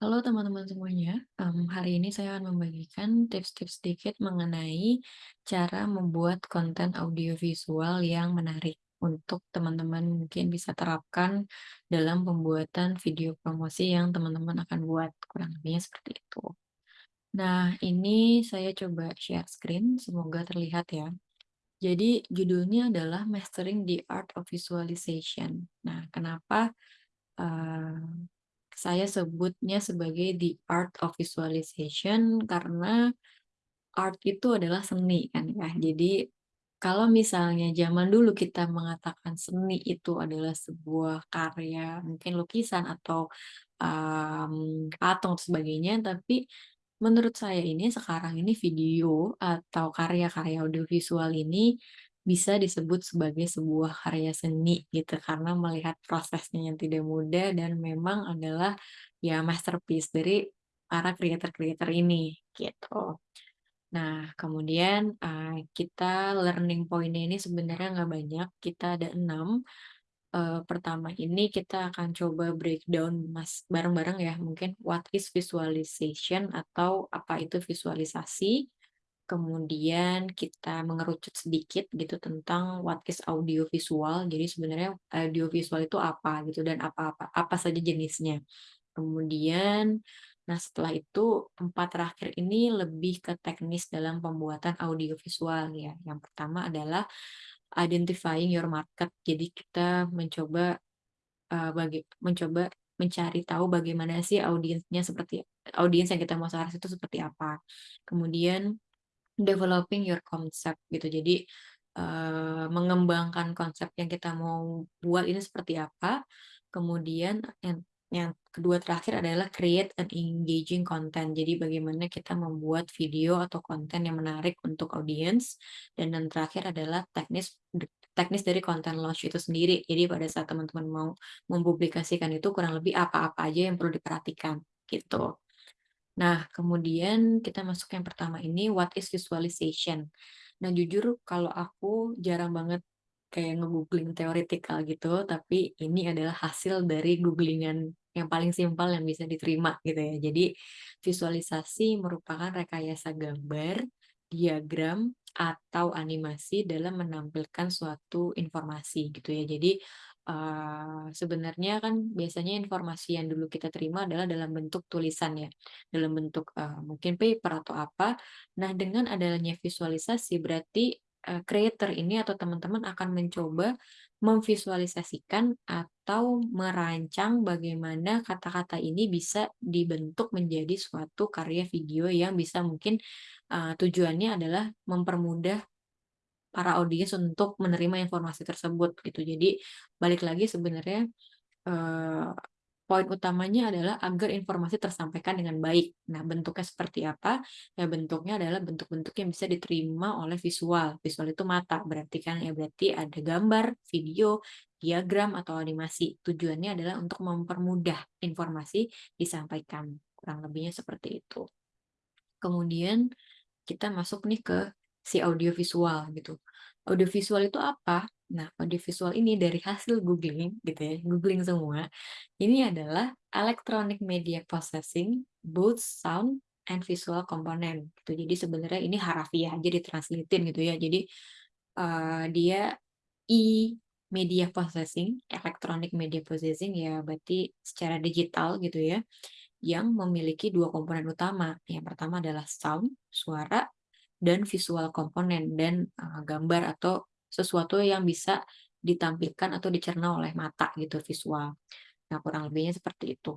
Halo teman-teman semuanya, mmm, hari ini saya akan membagikan tips-tips sedikit mengenai cara membuat konten audiovisual yang menarik untuk teman-teman mungkin bisa terapkan dalam pembuatan video promosi yang teman-teman akan buat, kurang lebihnya seperti itu. Nah, ini saya coba share screen, semoga terlihat ya. Jadi judulnya adalah Mastering the Art of Visualization. Nah, kenapa, eee saya sebutnya sebagai the art of visualization karena art itu adalah seni kan ya. Jadi kalau misalnya zaman dulu kita mengatakan seni itu adalah sebuah karya, mungkin lukisan atau um, patung dan sebagainya, tapi menurut saya ini sekarang ini video atau karya-karya audiovisual ini bisa disebut sebagai sebuah karya seni gitu karena melihat prosesnya yang tidak mudah dan memang adalah ya masterpiece dari para creator-creator ini gitu. Nah, kemudian, eee, kita learning point-nya ini sebenarnya nggak banyak, kita ada 6. Eee, pertama ini kita akan coba breakdown mas bareng-bareng ya, mungkin what is visualization atau apa itu visualisasi. Kemudian kita mengerucut sedikit gitu tentang what is audiovisual. Jadi sebenarnya audiovisual itu apa gitu dan apa-apa apa saja jenisnya. Kemudian, nah setelah itu 4 terakhir ini lebih ke teknis dalam pembuatan audiovisual ya. Yang pertama adalah identifying your market. Jadi kita mencoba eee, bagi mencoba mencari tahu bagaimana sih audiensnya seperti audiens yang kita mau saras itu seperti apa. Kemudian developing your concept gitu. Jadi eee, mengembangkan konsep yang kita mau buat ini seperti apa. Kemudian yang yang kedua terakhir adalah create an engaging content. Jadi bagaimana kita membuat video atau konten yang menarik untuk audiens. Dan yang terakhir adalah teknis teknis dari konten launch itu sendiri. Jadi pada saat teman-teman mau mempublikasikan itu kurang lebih apa-apa aja yang perlu diperhatikan gitu. Nah, kemudian kita masuk yang pertama ini, what is visualization? Nah, jujur kalau aku jarang banget kayak nge-googling theoretical gitu, tapi ini adalah hasil dari googlingan yang paling simpel yang bisa diterima gitu ya. Jadi visualisasi merupakan rekayasa gambar, diagram, atau animasi dalam menampilkan suatu informasi gitu ya. Jadi eee, sebenarnya kan biasanya informasi yang dulu kita terima adalah dalam bentuk tulisan ya, dalam bentuk, eee, mungkin paper atau apa. Nah, dengan adanya visualisasi berarti, eee, creator ini atau teman-teman akan mencoba memvisualisasikan atau merancang bagaimana kata-kata ini bisa dibentuk menjadi suatu karya video yang bisa mungkin, eee, tujuannya adalah mempermudah para audiens untuk menerima informasi tersebut gitu. Jadi balik lagi sebenarnya, eee, poin utamanya adalah agar informasi tersampaikan dengan baik. Nah, bentuknya seperti apa? Ya bentuknya adalah bentuk-bentuk yang bisa diterima oleh visual. Visual itu mata, berarti kan ya berarti ada gambar, video, diagram, atau animasi. Tujuannya adalah untuk mempermudah informasi disampaikan. Kurang lebihnya seperti itu. Kemudian kita masuk nih ke si audiovisual gitu. Audiovisual itu apa? Nah, audiovisual ini dari hasil googling gitu ya, googling semua, ini adalah electronic media processing, both sound and visual component gitu. Jadi sebenarnya ini harafiah aja ditranslatein gitu ya. Jadi eee, dia e-media processing, electronic media processing ya berarti secara digital gitu ya, yang memiliki dua komponen utama. Yang pertama adalah sound, suara, dan visual komponen dan uh, gambar atau sesuatu yang bisa ditampilkan atau dicerna oleh mata gitu visual. Nah, kurang lebihnya seperti itu.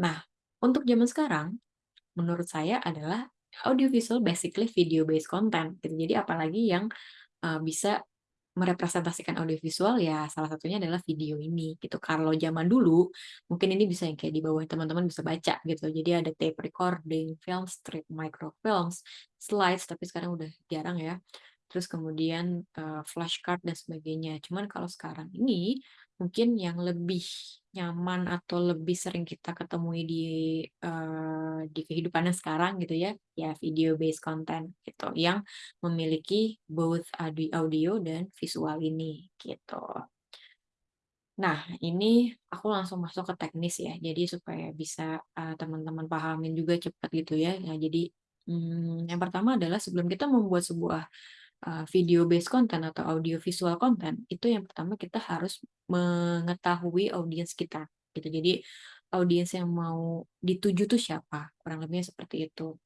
Nah, untuk zaman sekarang menurut saya adalah audiovisual basically video based content gitu. Jadi apalagi yang uh, bisa merepresentasikan audiovisual ya salah satunya adalah video ini gitu. Kalau zaman dulu mungkin ini bisa yang kayak di bawah teman-teman bisa baca gitu. Jadi ada tape recording, film strip, microfilms, slides tapi sekarang udah jarang ya. Terus kemudian uh, flashcard dan sebagainya. Cuman kalau sekarang ini mungkin yang lebih nyaman atau lebih sering kita ketemui di uh, di kehidupan sekarang gitu ya, ya video based content gitu yang memiliki both audio dan visual ini gitu. Nah, ini aku langsung masuk ke teknis ya, jadi supaya bisa, teman-teman pahamin juga cepat gitu ya. Nah, jadi, mmm, yang pertama adalah sebelum kita membuat sebuah, eee, video based content atau audio visual content, itu yang pertama kita harus mengetahui audiens kita, gitu. Jadi, audiens yang mau dituju tuh siapa, kurang lebihnya seperti itu.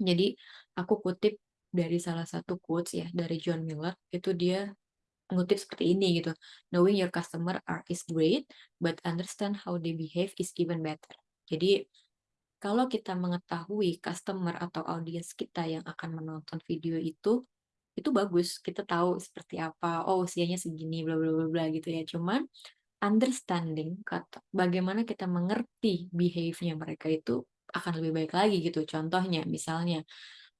Jadi, aku kutip dari salah satu quotes ya, dari John Miller, itu dia ngutip seperti ini gitu, "Knowing your customer are is great, but understand how they behave is even better." Jadi, kalau kita mengetahui customer atau audiens kita yang akan menonton video itu, itu bagus. Kita tahu seperti apa, oh usianya segini, bla bla bla gitu ya. Cuman understanding kata bagaimana kita mengerti behave-nya mereka itu akan lebih baik lagi gitu. Contohnya, misalnya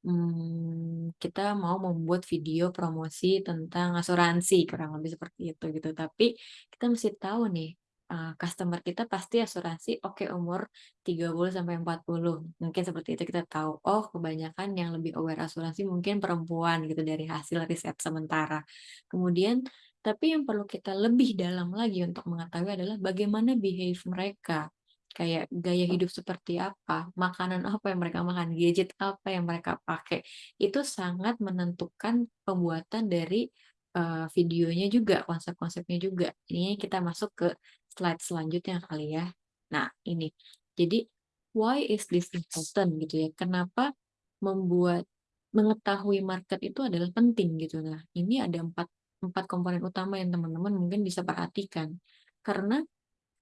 Mmm, kita mau membuat video promosi tentang asuransi, kurang lebih seperti itu gitu. Tapi kita mesti tahu nih, eee, customer kita pasti asuransi oke umur 30 sampai 40, mungkin seperti itu kita tahu, oh kebanyakan yang lebih aware asuransi mungkin perempuan gitu dari hasil riset sementara. Kemudian tapi yang perlu kita lebih dalam lagi untuk mengetahui adalah bagaimana behave mereka. Kayak gaya hidup seperti apa, makanan apa yang mereka makan, gadget apa yang mereka pakai, itu sangat menentukan pembuatan dari, eee, videonya juga, konsep-konsepnya juga. Ini kita masuk ke slide selanjutnya kali ya. Nah ini, jadi why is this important gitu ya, kenapa membuat mengetahui market itu adalah penting gitu. Nah ini ada empat empat komponen utama yang teman-teman mungkin bisa perhatikan. Karena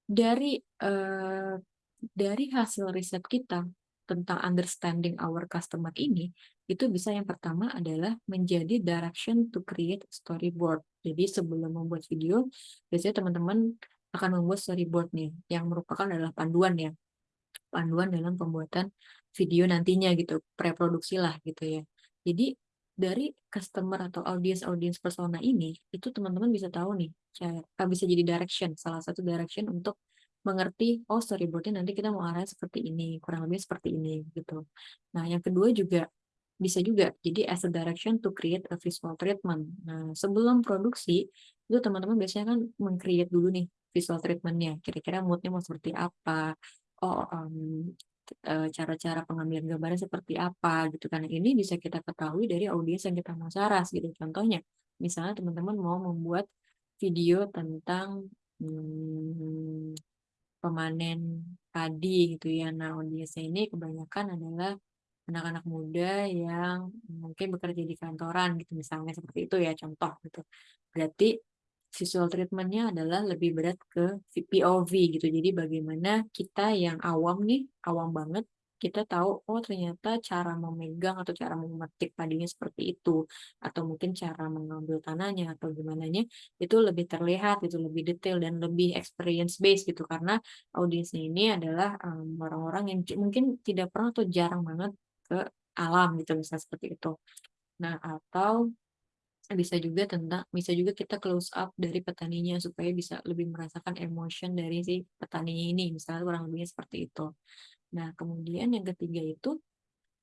dari, eee, dari hasil riset kita tentang understanding our customer ini, itu bisa yang pertama adalah menjadi direction to create storyboard. Jadi sebelum membuat video, biasanya teman-teman akan membuat storyboard nih, yang merupakan adalah panduan ya panduan dalam pembuatan video nantinya gitu, preproduksi lah gitu ya. Jadi dari customer atau audience-audience persona ini, itu teman-teman bisa tahu nih, cara bisa jadi direction, salah satu direction untuk mengerti, oh storyboard-nya nanti kita mau arahnya seperti ini, kurang lebih seperti ini gitu. Nah, yang kedua juga bisa juga jadi as a direction to create a visual treatment. Nah, sebelum produksi, itu teman-teman biasanya kan meng-create dulu nih visual treatment-nya, kira-kira mood-nya mau seperti apa, oh, eee, cara-cara pengambilan gambarnya seperti apa gitu kan. Ini bisa kita ketahui dari audiens yang kita mau saras gitu. Contohnya, misalnya teman-teman mau membuat video tentang, mmm, pemanen padi gitu ya. Nah, audiensnya ini kebanyakan adalah anak-anak muda yang mungkin bekerja di kantoran gitu, misalnya seperti itu ya, contoh gitu. Berarti Visual treatment-nya adalah lebih berat ke POV gitu. Jadi bagaimana kita yang awam nih, awam banget, kita tahu, oh ternyata cara memegang atau cara memetik padinya seperti itu, atau mungkin cara mengambil tanahnya atau gimananya, itu lebih terlihat itu lebih detail dan lebih experience based gitu. Karena audiensnya ini adalah, mmm, orang-orang yang c mungkin tidak pernah atau jarang banget ke alam gitu, misalnya seperti itu. Nah, atau bisa juga tentang bisa juga kita close up dari petaninya supaya bisa lebih merasakan emotion dari si petaninya ini, misalnya kurang lebihnya seperti itu. Nah, kemudian yang ketiga itu,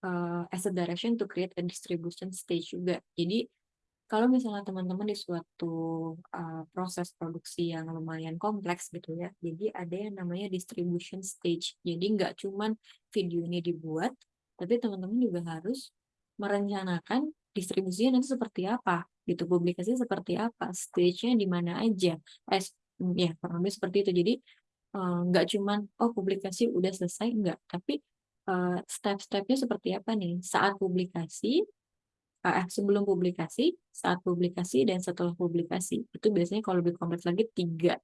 eee, as a direction to create a distribution stage juga. Jadi, kalau misalnya teman-teman di suatu, eee, proses produksi yang lumayan kompleks gitu ya, jadi ada yang namanya distribution stage. Jadi nggak cuman video ini dibuat, tapi teman-teman juga harus merencanakan distribusinya nanti seperti apa, gitu, publikasinya seperti apa, stage-nya di mana aja, mmm, ya kurang lebih seperti itu. Jadi, eee, nggak cuman, oh publikasi udah selesai, enggak, tapi, eee, step-stepnya seperti apa nih, saat publikasi heeh, sebelum publikasi, saat publikasi, dan setelah publikasi. Itu biasanya kalau lebih kompleks lagi tiga.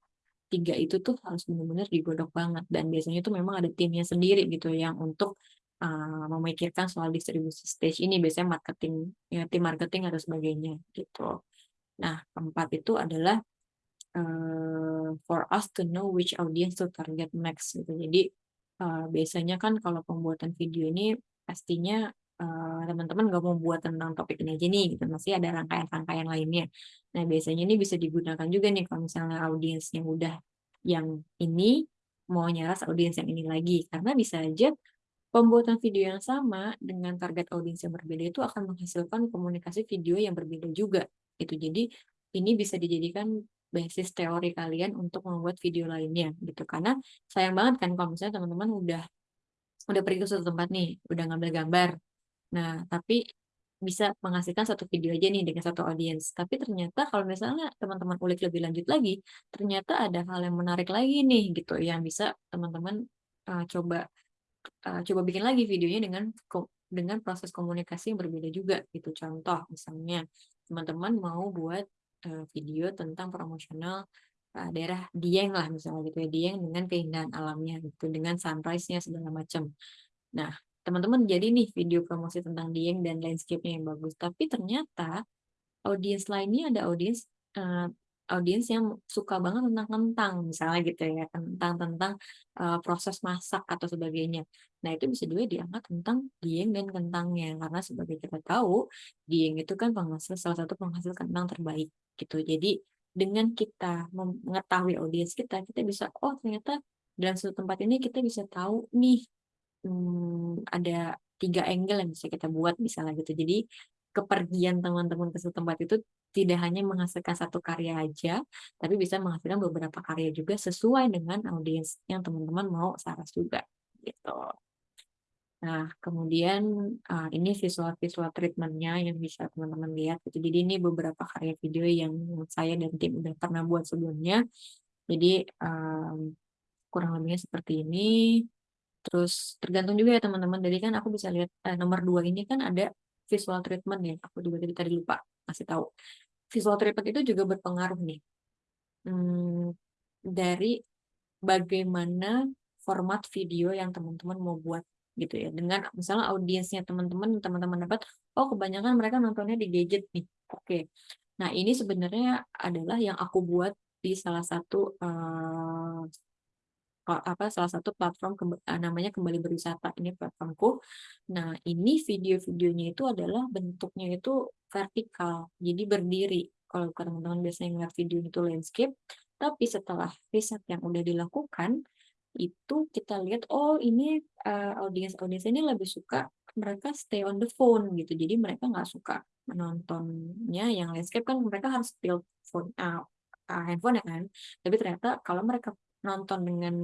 Tiga itu tuh harus benar-benar digodok banget. Dan biasanya itu memang ada timnya sendiri gitu yang untuk, eee, memikirkan soal distribusi stage ini, biasanya marketing ya tim marketing atau sebagainya, gitu. Nah, keempat itu adalah eee, for us to know which audience to target next gitu. Jadi, eee, biasanya kan kalau pembuatan video ini pastinya, teman-teman nggak mau buat tentang topik ini aja nih gitu, masih ada rangkaian-rangkaian lainnya. Nah, biasanya ini bisa digunakan juga nih kalau misalnya audiensnya udah yang ini, mau nyaras audiens yang ini lagi. Karena bisa aja pembuatan video yang sama dengan target audiens yang berbeda itu akan menghasilkan komunikasi video yang berbeda juga, gitu. Jadi, ini bisa dijadikan basis teori kalian untuk membuat video lainnya gitu. Karena sayang banget kan kalau misalnya teman-teman udah udah pergi ke suatu tempat nih, udah ngambil gambar. Nah, tapi bisa menghasilkan satu video aja nih dengan satu audiens. Tapi ternyata kalau misalnya teman-teman ulik lebih lanjut lagi, ternyata ada hal yang menarik lagi nih gitu yang bisa teman-teman uh, coba uh, coba bikin lagi videonya dengan dengan proses komunikasi yang berbeda juga gitu. Contoh misalnya teman-teman mau buat uh, video tentang promosional uh, daerah Dieng lah misalnya gitu ya, Dieng dengan keindahan alamnya gitu, dengan sunrise-nya segala macam. Nah, teman-teman jadi nih video promosi tentang Dieng dan landscape-nya yang bagus, tapi ternyata audiens lainnya ada audiens uh, audiens yang suka banget tentang kentang misalnya gitu ya tentang tentang uh, proses masak atau sebagainya. Nah itu bisa juga diangkat tentang dieng dan kentangnya karena sebagai kita tahu dieng itu kan penghasil salah satu penghasil kentang terbaik gitu. Jadi dengan kita mengetahui audiens kita kita bisa oh ternyata dalam satu tempat ini kita bisa tahu nih hmm, ada tiga angle yang bisa kita buat misalnya gitu. Jadi kepergian teman-teman ke suatu tempat itu tidak hanya menghasilkan satu karya aja, tapi bisa menghasilkan beberapa karya juga sesuai dengan audiens yang teman-teman mau saras juga gitu. Nah, kemudian uh, ini visual-visual treatmentnya yang bisa teman-teman lihat. Jadi ini beberapa karya video yang saya dan tim udah pernah buat sebelumnya. Jadi um, kurang lebihnya seperti ini. Terus tergantung juga ya teman-teman. Jadi kan aku bisa lihat eh, nomor dua ini kan ada visual treatment ya. Aku juga tadi, tadi lupa kasih tahu. Visual treatment itu juga berpengaruh nih. Hmm, dari bagaimana format video yang teman-teman mau buat gitu ya. Dengan misalnya audiensnya teman-teman, teman-teman dapat, oh kebanyakan mereka nontonnya di gadget nih. Oke. Nah, ini sebenarnya adalah yang aku buat di salah satu uh, apa salah satu platform eh, namanya kembali berwisata ini platformku. Nah ini video-videonya itu adalah bentuknya itu vertikal, jadi berdiri. Kalau teman-teman biasanya ngeliat video itu landscape, tapi setelah riset yang udah dilakukan, itu kita lihat oh ini uh, audiens audiens ini lebih suka mereka stay on the phone gitu jadi mereka nggak suka menontonnya yang landscape kan mereka harus tilt phone uh, handphone ya kan tapi ternyata kalau mereka nonton dengan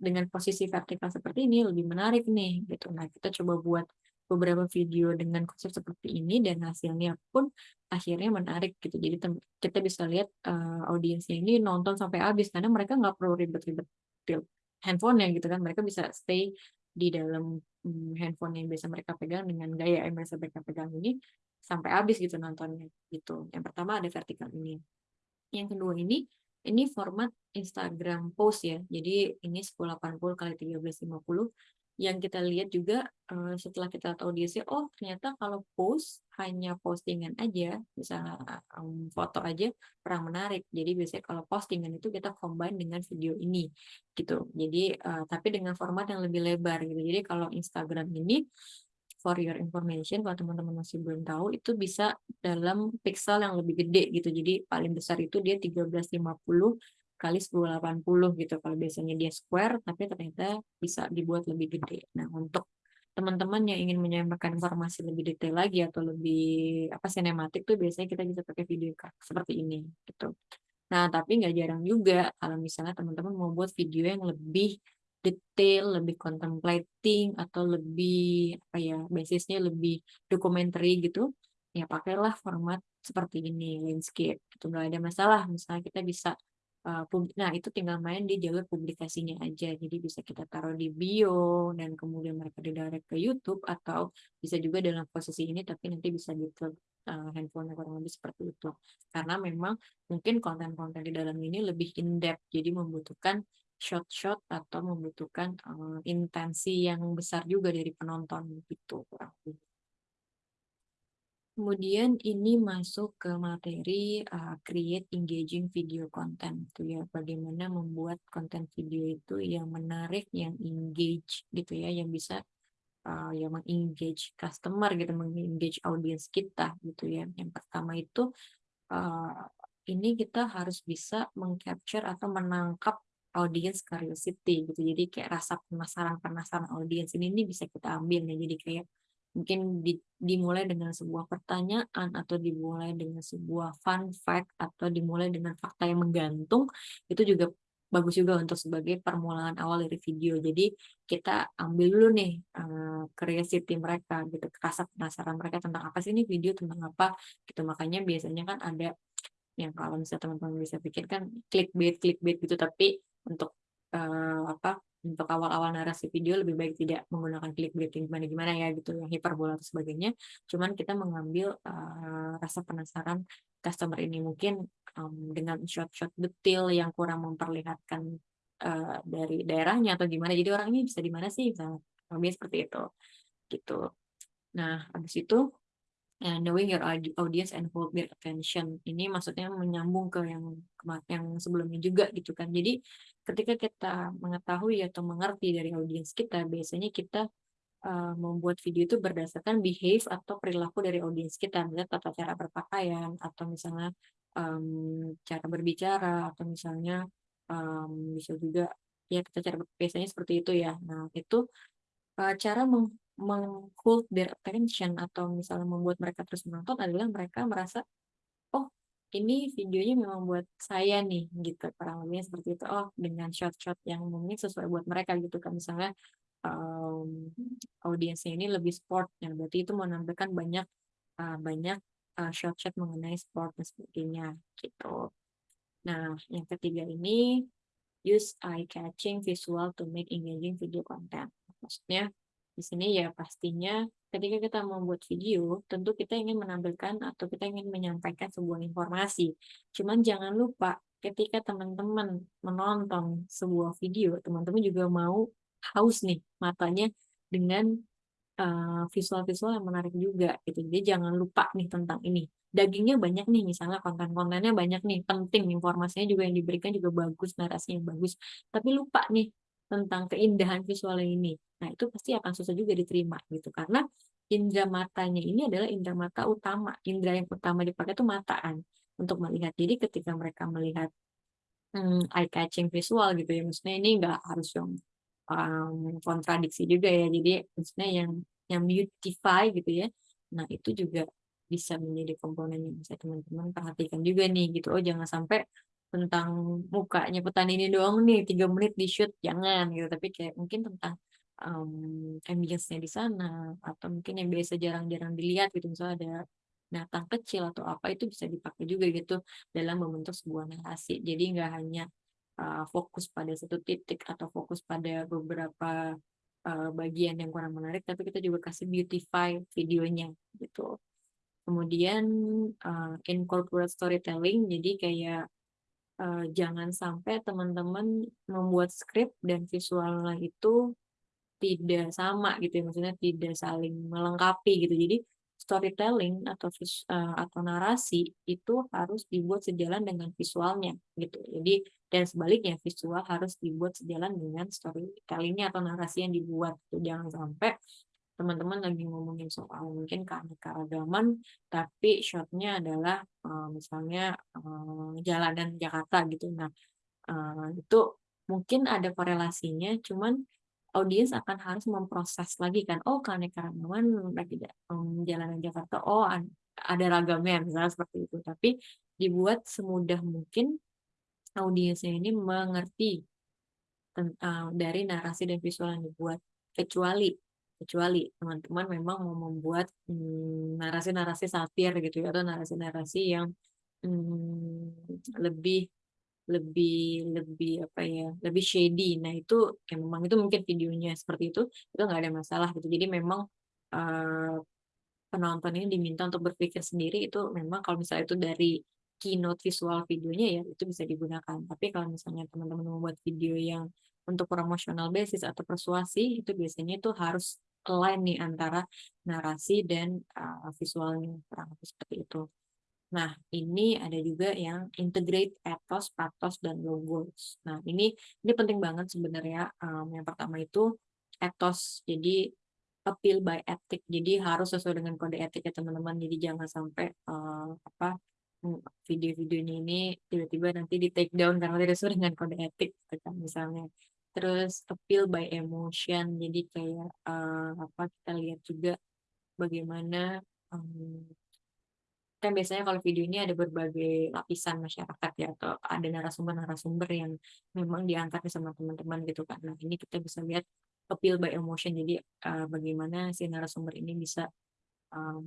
dengan posisi vertikal seperti ini lebih menarik nih gitu. Nah, kita coba buat beberapa video dengan konsep seperti ini dan hasilnya pun akhirnya menarik gitu. Jadi kita bisa lihat uh, audiensnya ini nonton sampai habis karena mereka nggak perlu ribet-ribet handphone ya gitu kan. Mereka bisa stay di dalam um, handphone yang biasa mereka pegang dengan gaya yang biasa mereka pegang ini sampai habis gitu nontonnya gitu. Yang pertama ada vertikal ini. Yang kedua ini ini format Instagram post ya. Jadi ini 1080 kali 1350 yang kita lihat juga uh, setelah kita tahu dia sih oh ternyata kalau post hanya postingan aja misalnya um, foto aja kurang menarik. Jadi biasanya kalau postingan itu kita combine dengan video ini gitu. Jadi uh, tapi dengan format yang lebih lebar gitu. Jadi kalau Instagram ini for your information, kalau teman-teman masih belum tahu, itu bisa dalam pixel yang lebih gede gitu. Jadi paling besar itu dia 1350 kali 1080 gitu. Kalau biasanya dia square, tapi ternyata bisa dibuat lebih gede. Nah, untuk teman-teman yang ingin menyampaikan informasi lebih detail lagi atau lebih apa sinematik tuh biasanya kita bisa pakai video seperti ini gitu. Nah, tapi nggak jarang juga kalau misalnya teman-teman mau buat video yang lebih detail, lebih contemplating atau lebih apa ya basisnya lebih dokumenter gitu, ya pakailah format seperti ini landscape itu nggak ada masalah. Misalnya kita bisa uh, nah itu tinggal main di jalur publikasinya aja. Jadi bisa kita taruh di bio dan kemudian mereka didirect ke YouTube atau bisa juga dalam posisi ini tapi nanti bisa di uh, handphone kurang lebih seperti itu. Karena memang mungkin konten-konten di dalam ini lebih in depth jadi membutuhkan shot-shot atau membutuhkan uh, intensi yang besar juga dari penonton gitu Kemudian ini masuk ke materi uh, create engaging video content itu ya bagaimana membuat konten video itu yang menarik, yang engage gitu ya, yang bisa uh, yang mengengage customer gitu, mengengage audiens kita gitu ya. Yang pertama itu uh, ini kita harus bisa mengcapture atau menangkap audience curiosity gitu. Jadi kayak rasa penasaran-penasaran audiens ini, ini bisa kita ambil nih. Jadi kayak Mungkin di dimulai dengan sebuah pertanyaan atau dimulai dengan sebuah fun fact atau dimulai dengan fakta yang menggantung, itu juga bagus juga untuk sebagai permulaan awal dari video. Jadi kita ambil dulu nih, curiosity mereka gitu, rasa penasaran mereka tentang apa sih ini video tentang apa, gitu. Makanya biasanya kan ada yang kalau misalnya teman-teman bisa pikir kan clickbait-clickbait gitu, tapi untuk, eee, apa, untuk awal-awal narasi video lebih baik tidak menggunakan clickbait yang gimana-gimana ya gitu, yang hiperbola atau sebagainya. Cuman kita mengambil, eee, rasa penasaran customer ini. Mungkin, mmm, dengan shot-shot detail yang kurang memperlihatkan, eee, dari daerahnya atau gimana, jadi orang ini bisa di mana sih, misalnya, seperti itu, gitu. Nah, habis itu Eee, knowing your audi audience and hold their attention. Ini maksudnya menyambung ke yang yang sebelumnya juga gitu kan. Jadi ketika kita mengetahui atau mengerti dari audiens kita, biasanya kita, eee, membuat video itu berdasarkan behave atau perilaku dari audiens kita. Misalnya tata cara berpakaian atau misalnya, mmm, cara berbicara atau misalnya, mmm, bisa juga ya tata cara biasanya seperti itu ya. Nah itu Eee, cara meng meng-hold their attention atau misalnya membuat mereka terus menonton adalah mereka merasa, "Oh, ini videonya memang buat saya nih," gitu, kurang lebihnya seperti itu. Oh, dengan shot-shot yang mungkin sesuai buat mereka gitu kan. Misalnya, mmm, audiensnya ini lebih sport, ya berarti itu menampilkan banyak, eee, banyak, eee, shot-shot mengenai sport dan sebagainya, gitu. Nah, yang ketiga ini Use eye-catching visual to make engaging video content. Maksudnya, di sini ya pastinya ketika kita membuat video, tentu kita ingin menampilkan atau kita ingin menyampaikan sebuah informasi. Cuman jangan lupa ketika teman-teman menonton sebuah video, teman-teman juga mau haus nih matanya dengan Eee, visual-visual yang menarik juga gitu. Jadi jangan lupa nih tentang ini. Dagingnya banyak nih, misalnya konten-kontennya banyak nih, penting, informasinya juga yang diberikan juga bagus, narasinya bagus, tapi lupa nih tentang keindahan visualnya ini. Nah, itu pasti akan susah juga diterima gitu, karena indera matanya ini adalah indera mata utama, indera yang utama dipakai itu mata kan, untuk melihat. Jadi ketika mereka melihat Mmm, eye catching visual gitu ya, maksudnya ini nggak harus yang, mmm, kontradiksi juga ya, jadi maksudnya yang yang beautify gitu ya. Nah itu juga bisa menjadi komponen yang bisa teman-teman perhatikan juga nih gitu, oh jangan sampai tentang mukanya petani ini doang nih 3 menit di-shoot, jangan gitu, tapi kayak mungkin tentang, mmm, ambience-nya di sana, atau mungkin yang biasa jarang-jarang dilihat gitu, misalnya ada binatang kecil atau apa, itu bisa dipakai juga gitu dalam membentuk sebuah narasi. Jadi nggak hanya, eee, fokus pada satu titik atau fokus pada beberapa, eee, bagian yang kurang menarik, tapi kita juga kasih beautify videonya, gitu. Kemudian, eee, incorporate storytelling, jadi kayak, eee, jangan sampai teman-teman membuat skrip dan visualnya itu tidak sama gitu ya, maksudnya tidak saling melengkapi gitu. Jadi storytelling atau vis eee, atau narasi itu harus dibuat sejalan dengan visualnya gitu. Jadi dan sebaliknya visual harus dibuat sejalan dengan storytelling-nya atau narasi yang dibuat gitu. Jangan sampai teman-teman lagi ngomongin soal mungkin keanekaragaman, tapi shot-nya adalah, eee, misalnya, eee, jalanan Jakarta gitu. Nah, eee, itu mungkin ada korelasinya, cuman Audiens akan harus memproses lagi kan, oh keanekaragaman lagi mmm, jalanan Jakarta, oh ad ada ragamnya, misalnya seperti itu. Tapi dibuat semudah mungkin audiensnya ini mengerti dari narasi dan visual yang dibuat. Kecuali kecuali teman-teman memang mau membuat, mmm, narasi-narasi satir gitu ya, atau narasi-narasi yang, mmm, lebih lebih lebih apa ya, lebih shady. Nah itu, ya memang itu mungkin videonya seperti itu, itu nggak ada masalah gitu. Jadi memang, eee, penonton ini diminta untuk berpikir sendiri itu memang kalau misalnya itu dari keynote visual videonya ya itu bisa digunakan. Tapi kalau misalnya teman-teman membuat video yang untuk promotional basis atau persuasi, itu biasanya itu harus align nih antara narasi dan, eee, visualnya, kurang lebih seperti itu. Nah, ini ada juga yang integrate ethos, pathos, dan logos. Nah, ini ini penting banget sebenarnya. Mmm, yang pertama itu ethos. Jadi appeal by ethic. Jadi harus sesuai dengan kode etik ya teman-teman. Jadi jangan sampai eee, apa mmm, video-videonya ini tiba-tiba nanti di take down karena tidak sesuai dengan kode etik gitu kan misalnya. Terus appeal by emotion. Jadi kayak eee, apa kita lihat juga bagaimana, mmm, kan biasanya kalau video ini ada berbagai lapisan masyarakat ya, atau ada narasumber-narasumber yang memang diangkat sama teman-teman gitu kan. Nah, ini kita bisa lihat appeal by emotion. Jadi, eee, bagaimana si narasumber ini bisa, mmm,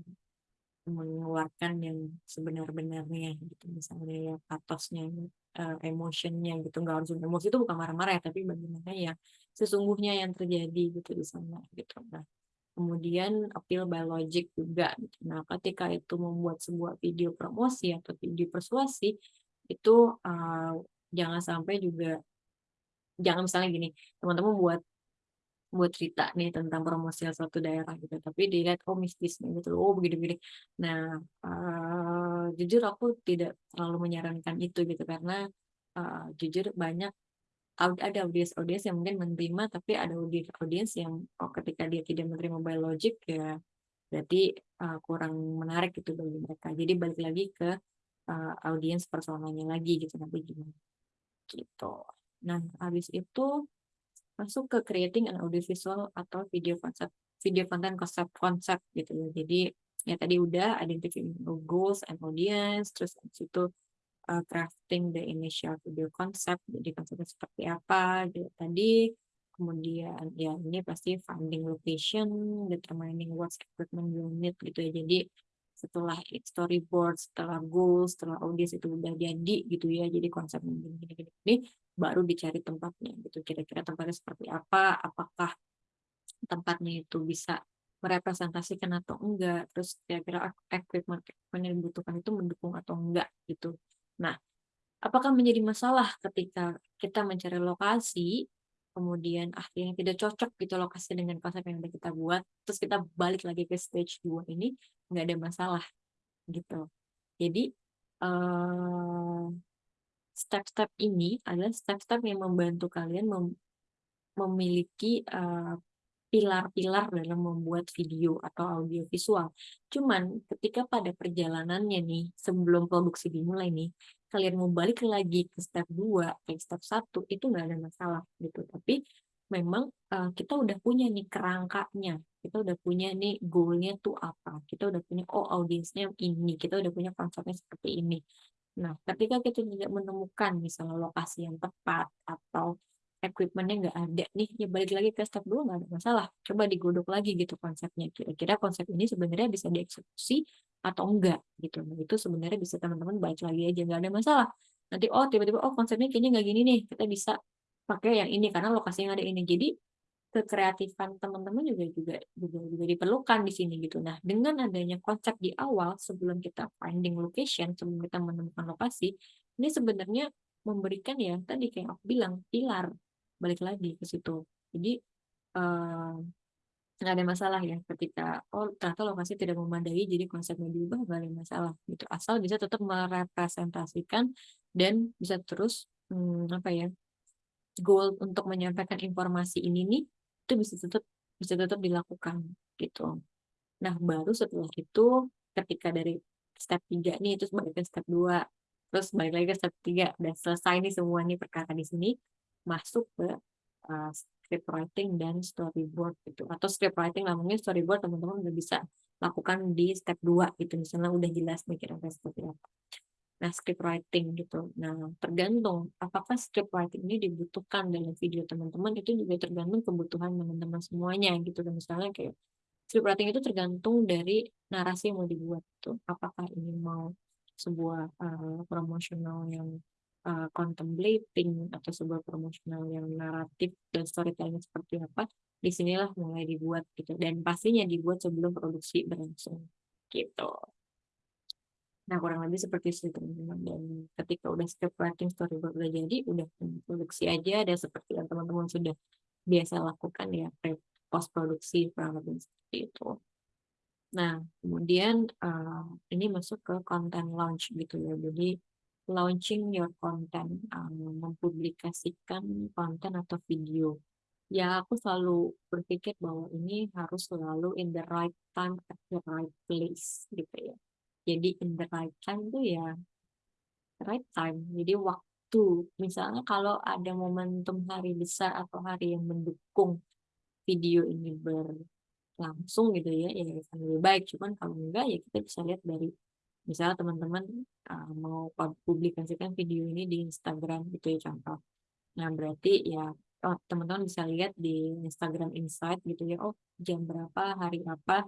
mengeluarkan yang sebenar-benarnya gitu, misalnya ya patosnya, eee, emotion-nya gitu, nggak harus emosi itu bukan marah-marah ya, tapi bagaimana ya sesungguhnya yang terjadi gitu di sana gitu. Nah, kemudian appeal by logic juga gitu. Nah, ketika itu membuat sebuah video promosi atau video persuasi, itu, eee, jangan sampai juga jangan misalnya gini, teman-teman buat buat cerita nih tentang promosi suatu daerah gitu, tapi dilihat, oh mistisnya gitu, oh begini-begini. Nah, eee, jujur aku tidak terlalu menyarankan itu gitu, karena, eee, jujur banyak ada audiens-audiens yang mungkin menerima, tapi ada audi audiens yang, oh ketika dia tidak menerima by logic ya berarti, eee, kurang menarik gitu bagi mereka. Jadi balik lagi ke, eee, audiens personanya lagi gitu, nanti gimana, gitu. Nah, habis itu masuk ke creating an audiovisual atau video konsep video konten konsep-konsep gitu ya. Jadi ya tadi udah identifying goals and audience, terus itu uh, crafting the initial video concept, jadi konsepnya seperti apa gitu tadi. Kemudian ya ini pasti finding location, determining what equipment you need gitu ya. Jadi setelah storyboard, setelah goals, setelah audience itu udah jadi gitu ya. Jadi konsepnya gini gini gini, baru dicari tempatnya gitu. Kira-kira tempatnya seperti apa? Apakah tempatnya itu bisa merepresentasikan atau enggak, terus kira-kira equipment yang dibutuhkan itu mendukung atau enggak gitu. Nah, apakah menjadi masalah ketika kita mencari lokasi, kemudian akhirnya tidak cocok gitu lokasi dengan konsep yang udah kita buat, terus kita balik lagi ke stage 2 ini, nggak ada masalah gitu. Jadi, uh, step-step ini adalah step-step yang membantu kalian mem memiliki, uh, pilar-pilar dalam membuat video atau audio visual. Cuman ketika pada perjalanannya nih, sebelum produksi dimulai nih, kalian mau balik lagi ke step 2, ke step 1, itu nggak ada masalah gitu. Tapi memang uh, kita udah punya nih kerangkanya, kita udah punya nih goalnya tuh apa, kita udah punya, oh audiensnya ini, kita udah punya konsepnya seperti ini. Nah, ketika kita tidak menemukan misalnya lokasi yang tepat atau equipment-nya nggak ada nih, ya balik lagi ke step 2 nggak ada masalah. Coba digodok lagi gitu konsepnya. Kira-kira konsep ini sebenarnya bisa dieksekusi atau enggak gitu. Nah, itu sebenarnya bisa teman-teman baca lagi aja, nggak ada masalah. Nanti, oh tiba-tiba, oh konsepnya kayaknya nggak gini nih, kita bisa pakai yang ini karena lokasinya ada ini. Jadi kekreatifan teman-teman juga juga juga juga diperlukan di sini gitu. Nah, dengan adanya konsep di awal sebelum kita finding location, sebelum kita menemukan lokasi, ini sebenarnya memberikan ya tadi kayak aku bilang pilar balik lagi ke situ. Jadi uh, ada masalah ya ketika oh ternyata lokasi tidak memadai jadi konsepnya diubah nggak ada masalah gitu asal bisa tetap merepresentasikan dan bisa terus hmm, apa ya goal untuk menyampaikan informasi ini nih itu bisa tetap bisa tetap dilakukan gitu nah baru setelah itu ketika dari step 3 nih terus ke step 2 terus balik lagi ke step 3 udah selesai nih semua nih perkara di sini masuk ke uh, script writing dan storyboard gitu. Atau script writing lah mungkin storyboard teman-teman udah bisa lakukan di step 2 gitu. Misalnya udah jelas nih kira-kira seperti apa. Nah script writing gitu. Nah tergantung apakah script writing ini dibutuhkan dalam video teman-teman itu juga tergantung kebutuhan teman-teman semuanya gitu. Dan misalnya kayak script writing itu tergantung dari narasi yang mau dibuat tuh. Apakah ini mau sebuah uh, promosional yang uh, contemplating atau sebuah promosional yang naratif dan storytelling seperti apa, di sinilah mulai dibuat gitu. Dan pastinya dibuat sebelum produksi berlangsung gitu. Nah, kurang lebih seperti itu teman-teman. Dan ketika udah script writing storyboard udah jadi, udah produksi aja dan seperti yang teman-teman sudah biasa lakukan ya post produksi kurang lebih seperti itu. Nah, kemudian uh, ini masuk ke content launch gitu ya. Jadi launching your content, um, mempublikasikan konten atau video. Ya, aku selalu berpikir bahwa ini harus selalu in the right time at the right place gitu ya. Jadi in the right time tuh ya right time. Jadi waktu. Misalnya kalau ada momentum hari besar atau hari yang mendukung video ini ber langsung gitu ya, ya akan lebih baik. Cuman kalau enggak ya kita bisa lihat dari misalnya teman-teman, eee, mau pub publikasikan video ini di Instagram gitu ya contoh. Nah berarti ya, oh teman-teman bisa lihat di Instagram Insight gitu ya, oh jam berapa, hari apa,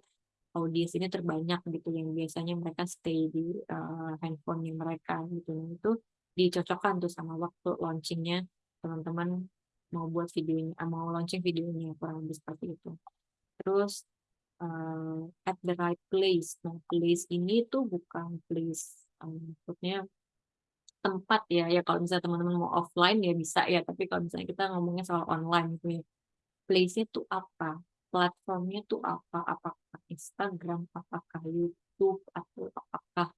audiens ini terbanyak gitu yang biasanya mereka stay di, eee, handphone mereka gitu. Nah itu dicocokkan tuh sama waktu launching-nya teman-teman mau buat videonya mau launching videonya, kurang lebih seperti itu. Terus, eee, at the right place. Nah, place ini tuh bukan place, eee, maksudnya tempat ya, ya kalau misalnya teman-teman mau offline ya bisa ya, tapi kalau misalnya kita ngomongnya soal online gitu ya. Place-nya tuh apa? Platformnya tuh apa? Apakah Instagram, apakah YouTube, atau apakah,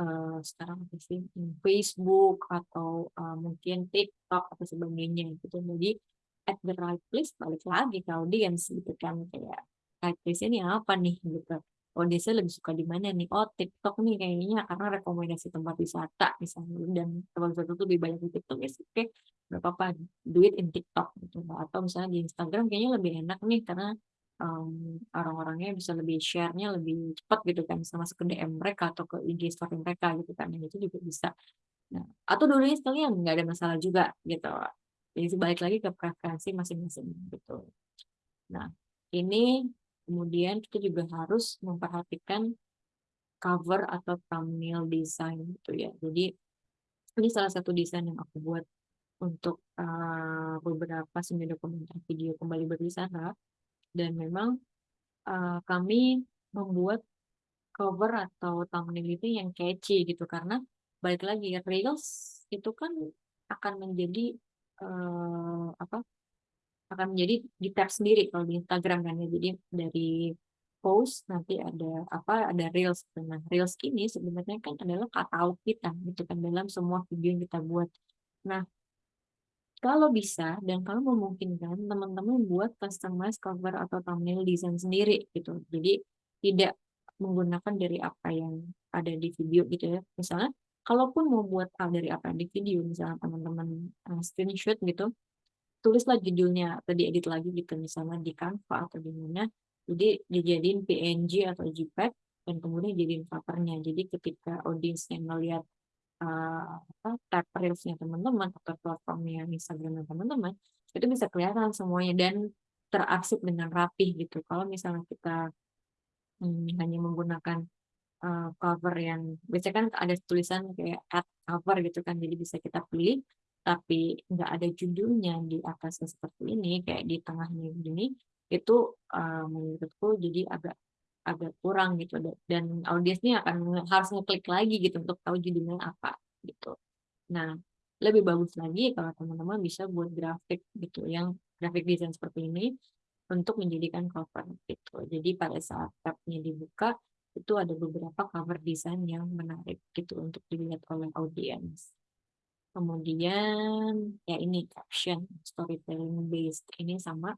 eee, sekarang sih, mmm, Facebook atau, eee, mungkin TikTok atau sebagainya gitu. Jadi at the right place balik lagi ke audiens gitu kan, kayak place-nya nih apa nih gitu. Audiensnya lebih suka di mana nih, oh TikTok nih kayaknya karena rekomendasi tempat wisata misalnya dan tempat wisata tuh lebih banyak di TikTok, ya oke, nggak apa-apa do it in TikTok gitu. Atau misalnya di Instagram kayaknya lebih enak nih karena, mmm, orang-orangnya bisa lebih share-nya lebih cepat gitu kan, bisa masuk ke DM mereka atau ke IG story mereka gitu kan, yang itu juga bisa. Nah, atau dua-duanya sekalian, nggak ada masalah juga gitu. Jadi balik lagi ke preferensi masing-masing gitu. Nah, ini kemudian kita juga harus memperhatikan cover atau thumbnail design gitu ya. Jadi ini salah satu desain yang aku buat untuk, eee, beberapa semi dokumenter video Kembali Berwisata dan memang, eee, kami membuat cover atau thumbnail itu yang catchy gitu, karena balik lagi reels itu kan akan menjadi, eee, apa, akan menjadi di-tag sendiri kalau di Instagram kan ya. Jadi dari post nanti ada apa, ada reels. Nah, reels ini sebenarnya kan adalah katalog kita gitu kan dalam semua video yang kita buat. Nah kalau bisa dan kalau memungkinkan, teman-teman buat customize cover atau thumbnail desain sendiri gitu. Jadi tidak menggunakan dari apa yang ada di video gitu ya. Misalnya kalaupun mau buat dari apa yang di video, misalnya teman-teman, eee, screenshot gitu, tulislah judulnya atau diedit lagi gitu, misalnya di Canva atau di mana, jadi dijadiin PNG atau JPEG dan kemudian jadiin cover-nya. Jadi ketika audiensnya ngelihat, eee, apa, tag reels-nya teman-teman atau platformnya Instagram-nya teman-teman, itu bisa kelihatan semuanya dan terarsip dengan rapih gitu. Kalau misalnya kita, mmm, hanya menggunakan, eee, cover yang biasanya kan ada tulisan kayak add cover gitu kan, jadi bisa kita pilih, tapi nggak ada judulnya di atasnya seperti ini, kayak di tengahnya gini, itu, eee, menurutku jadi agak agak kurang gitu da dan audiensnya akan harus ngeklik lagi gitu untuk tahu judulnya apa gitu. Nah, lebih bagus lagi kalau teman-teman bisa buat grafik gitu, yang graphic design seperti ini untuk menjadikan cover gitu. Jadi pada saat tab-nya dibuka, itu ada beberapa cover design yang menarik gitu untuk dilihat oleh audiens. Kemudian ya ini caption, storytelling based, ini sama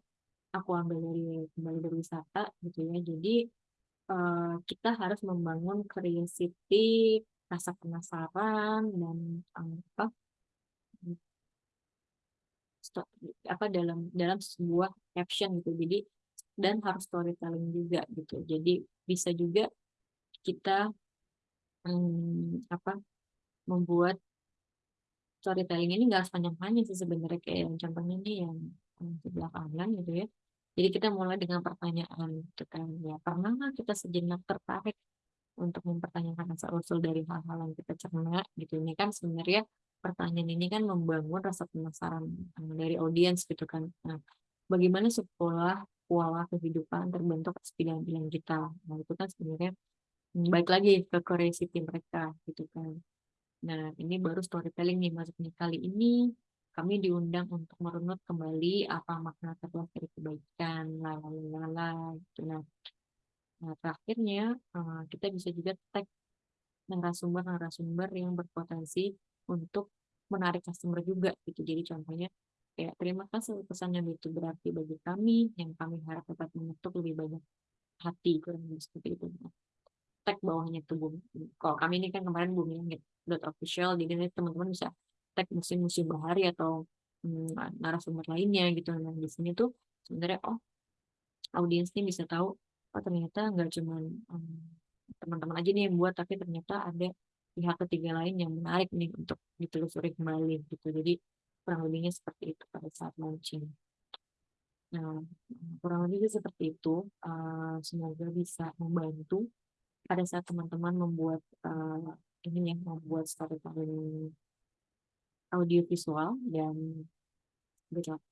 aku ambil dari Kembali Berwisata gitu ya. Jadi, eee, kita harus membangun curiosity, rasa penasaran dan, apa apa, dalam dalam sebuah caption gitu. Jadi dan harus storytelling juga gitu. Jadi bisa juga kita, mmm, apa, membuat storytelling ini nggak harus panjang-panjang sih sebenarnya, kayak yang contohnya nih yang, sebelah kanan gitu ya. Jadi kita mulai dengan pertanyaan kan, ya pernah nggak kita sejenak tertarik untuk mempertanyakan asal-usul dari hal-hal yang kita cerna gitu. Ini kan sebenarnya pertanyaan ini kan membangun rasa penasaran, eee, dari audiens gitu kan. Nah, bagaimana sebuah pola kehidupan terbentuk atas pilihan-pilihan kita. Nah, itu kan sebenarnya, mmm, balik lagi ke curiosity mereka gitu kan. Nah, ini baru storytelling nih masuknya, kali ini kami diundang untuk merunut kembali apa makna terluas dari kebaikan, gitu. Nah nah terakhirnya, eee, kita bisa juga tag narasumber-narasumber yang berpotensi untuk menarik customer juga gitu. Jadi contohnya kayak, "Terima kasih pesan yang begitu berarti bagi kami, yang kami harap dapat mengetuk lebih banyak hati," kurang lebih seperti itu. Tag bawahnya tuh bum kalau kami ini kan kemarin bumilangit.official, jadi nanti teman-teman bisa tag Museum-Museum Bahari atau, mmm, narasumber lainnya gitu. Nah, di sini tuh sebenarnya, oh audiens nih bisa tahu, oh ternyata nggak cuman, mmm, teman-teman aja nih yang buat, tapi ternyata ada pihak ketiga lain yang menarik nih untuk ditelusuri kembali gitu. Jadi kurang lebihnya seperti itu pada saat launching. Nah, kurang lebihnya seperti itu, eee, semoga bisa membantu pada saat teman-teman membuat, eee, ini ya, membuat storytelling audiovisual dan good luck.